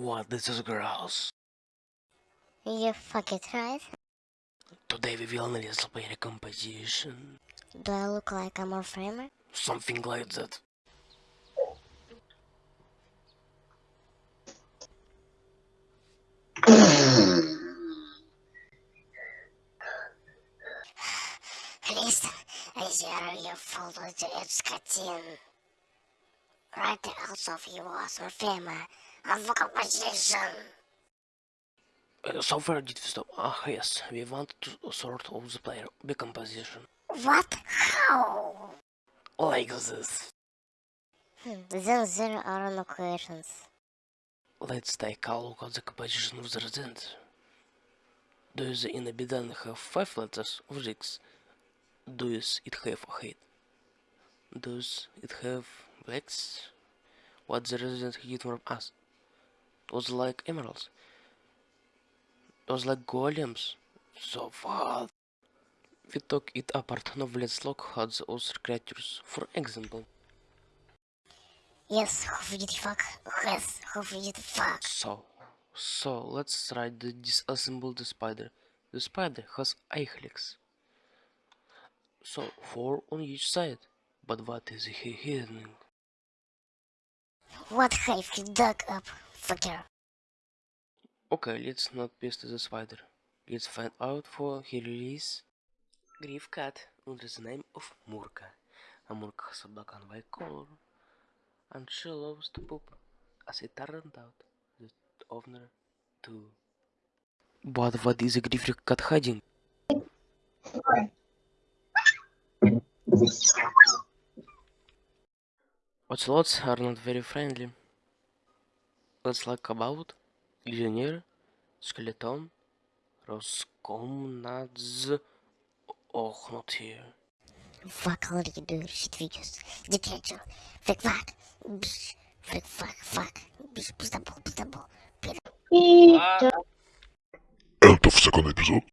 What this is girls? You fuck it, right? Today we will analyze player composition. Do I look like a more framer? Something like that. Listen, зеру you follow to its скотин. Right also of you was or of. Uh, so where did we stop? Ah yes, we want to sort of the player decomposition. What? How? Like this. Hmm, then there are no questions. Let's take a look at the composition of the resident. Does the inhabitant have five letters or six? Does it have a head? Does it have legs? What the resident hid from us? Was like emeralds? Was like golems? So what? We took it apart. Now let's look at the other creatures. For example, Yes, who did fuck? Yes, who did fuck? So, so let's try to disassemble the spider. The spider has eight legs. So four on each side. But what is he hidden? What have you dug up, fucker? Okay, let's not pest the spider. Let's find out for he release Grief cat under the name of Murka. A Murka has a black and white color. And she loves to poop, as it turned out, the owner too. But what is a grief cat hiding? Ocelots are not very friendly. Let's like about Legionnaire Skeleton Роскомнадз Охнутые. Fuck already dude, shit videos. Detention. Фрик фак. Бш. Фрик фак фак. Бш. Пиздабол, пиздабол. Это в секунд эпизод.